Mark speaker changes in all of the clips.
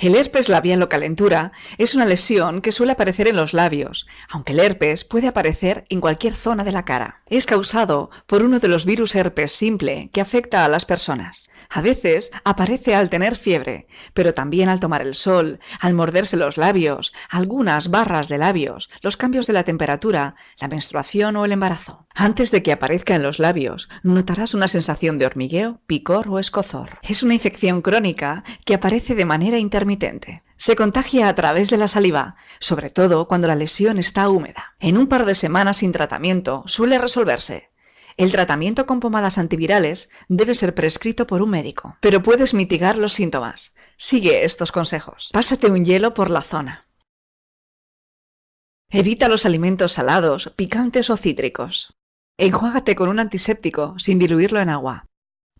Speaker 1: El herpes labial o calentura es una lesión que suele aparecer en los labios, aunque el herpes puede aparecer en cualquier zona de la cara. Es causado por uno de los virus herpes simple que afecta a las personas. A veces aparece al tener fiebre, pero también al tomar el sol, al morderse los labios, algunas barras de labios, los cambios de la temperatura, la menstruación o el embarazo. Antes de que aparezca en los labios, notarás una sensación de hormigueo, picor o escozor. Es una infección crónica que aparece de manera intermitente se contagia a través de la saliva, sobre todo cuando la lesión está húmeda. En un par de semanas sin tratamiento suele resolverse. El tratamiento con pomadas antivirales debe ser prescrito por un médico, pero puedes mitigar los síntomas. Sigue estos consejos. Pásate un hielo por la zona. Evita los alimentos salados, picantes o cítricos. Enjuágate con un antiséptico sin diluirlo en agua.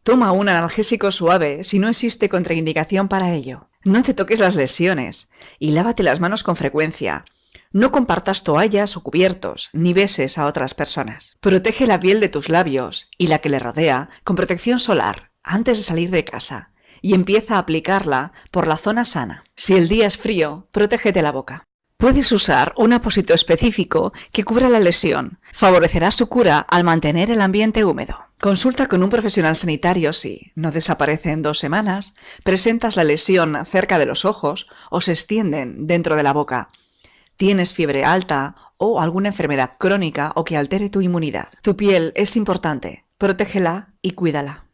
Speaker 1: Toma un analgésico suave si no existe contraindicación para ello. No te toques las lesiones y lávate las manos con frecuencia. No compartas toallas o cubiertos, ni beses a otras personas. Protege la piel de tus labios y la que le rodea con protección solar antes de salir de casa y empieza a aplicarla por la zona sana. Si el día es frío, protégete la boca. Puedes usar un apósito específico que cubra la lesión. Favorecerá su cura al mantener el ambiente húmedo. Consulta con un profesional sanitario si no desaparece en dos semanas, presentas la lesión cerca de los ojos o se extienden dentro de la boca, tienes fiebre alta o alguna enfermedad crónica o que altere tu inmunidad. Tu piel es importante, protégela y cuídala.